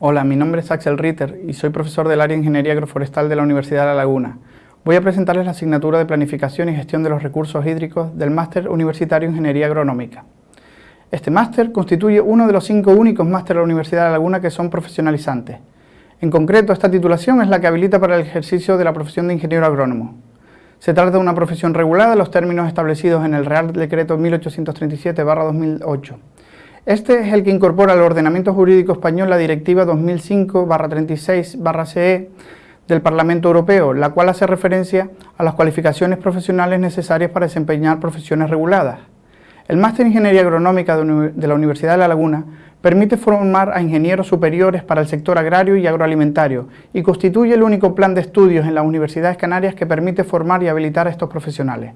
Hola, mi nombre es Axel Ritter y soy profesor del área de Ingeniería Agroforestal de la Universidad de La Laguna. Voy a presentarles la asignatura de Planificación y Gestión de los Recursos Hídricos del Máster Universitario en Ingeniería Agronómica. Este máster constituye uno de los cinco únicos másteres de la Universidad de La Laguna que son profesionalizantes. En concreto, esta titulación es la que habilita para el ejercicio de la profesión de ingeniero agrónomo. Se trata de una profesión regulada en los términos establecidos en el Real Decreto 1837-2008 este es el que incorpora al ordenamiento jurídico español la Directiva 2005-36-CE del Parlamento Europeo, la cual hace referencia a las cualificaciones profesionales necesarias para desempeñar profesiones reguladas. El Máster en Ingeniería Agronómica de la Universidad de La Laguna permite formar a ingenieros superiores para el sector agrario y agroalimentario y constituye el único plan de estudios en las universidades canarias que permite formar y habilitar a estos profesionales.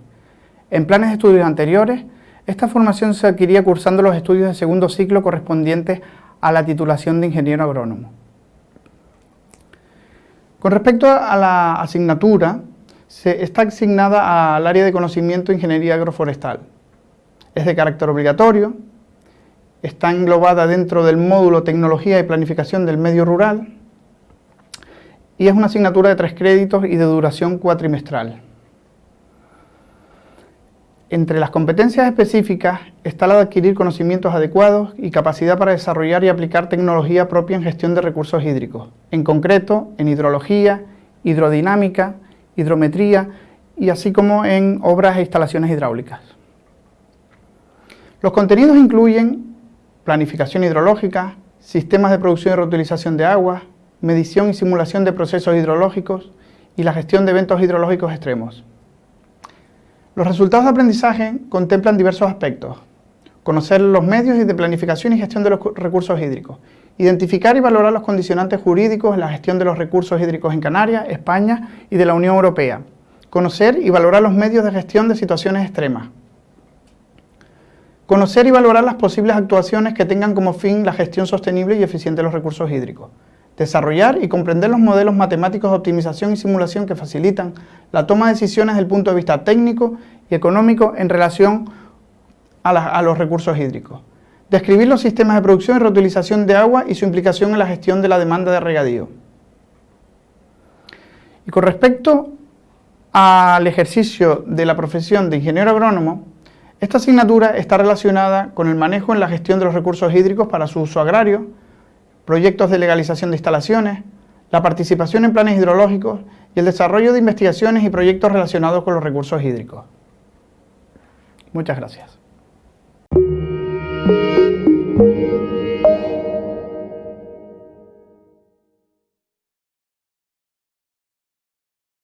En planes de estudios anteriores, esta formación se adquiría cursando los estudios de segundo ciclo correspondientes a la titulación de ingeniero agrónomo. Con respecto a la asignatura, se está asignada al área de conocimiento de ingeniería agroforestal. Es de carácter obligatorio, está englobada dentro del módulo Tecnología y Planificación del Medio Rural y es una asignatura de tres créditos y de duración cuatrimestral. Entre las competencias específicas está la de adquirir conocimientos adecuados y capacidad para desarrollar y aplicar tecnología propia en gestión de recursos hídricos, en concreto en hidrología, hidrodinámica, hidrometría y así como en obras e instalaciones hidráulicas. Los contenidos incluyen planificación hidrológica, sistemas de producción y reutilización de aguas, medición y simulación de procesos hidrológicos y la gestión de eventos hidrológicos extremos. Los resultados de aprendizaje contemplan diversos aspectos. Conocer los medios de planificación y gestión de los recursos hídricos. Identificar y valorar los condicionantes jurídicos en la gestión de los recursos hídricos en Canarias, España y de la Unión Europea. Conocer y valorar los medios de gestión de situaciones extremas. Conocer y valorar las posibles actuaciones que tengan como fin la gestión sostenible y eficiente de los recursos hídricos desarrollar y comprender los modelos matemáticos de optimización y simulación que facilitan la toma de decisiones desde el punto de vista técnico y económico en relación a, los recursos hídricos. Describir los sistemas de producción y reutilización de agua y su implicación en la gestión de la demanda de regadío. Y con respecto al ejercicio de la profesión de ingeniero agrónomo, esta asignatura está relacionada con el manejo en la gestión de los recursos hídricos para su uso agrario, proyectos de legalización de instalaciones, la participación en planes hidrológicos y el desarrollo de investigaciones y proyectos relacionados con los recursos hídricos. Muchas gracias.